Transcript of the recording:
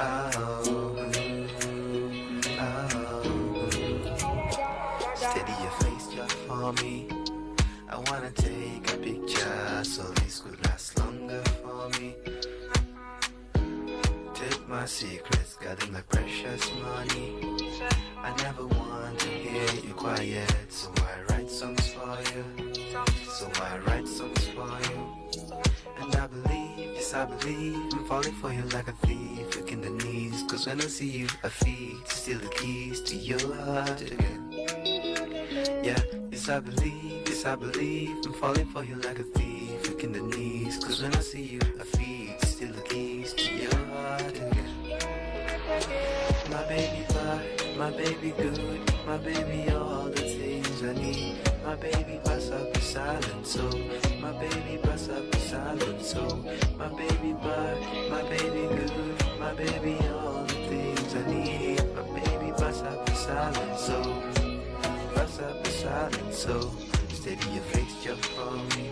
Steady your face just for me. I wanna take a picture so this could last longer for me. Take my secrets, got in like precious money. I never want to hear you quiet, so I write songs for you. So I write songs for you. And I believe yes I believe, I'm falling for you like a thief, looking the knees. Cause when I see you, I feel to steal the keys to your heart again. Yeah, yes I believe, yes I believe, I'm falling for you like a thief, looking the knees. Cause when I see you, I feel to steal the keys to your heart again. My baby bye, my baby good, my baby all the things I need. My baby bust up the silent soul, oh. my baby bust up the silent soul. Oh. My baby bye, my baby good, my baby all the things I need. My baby bust up the silent soul, bust up the silent soul. Steady your face just for me.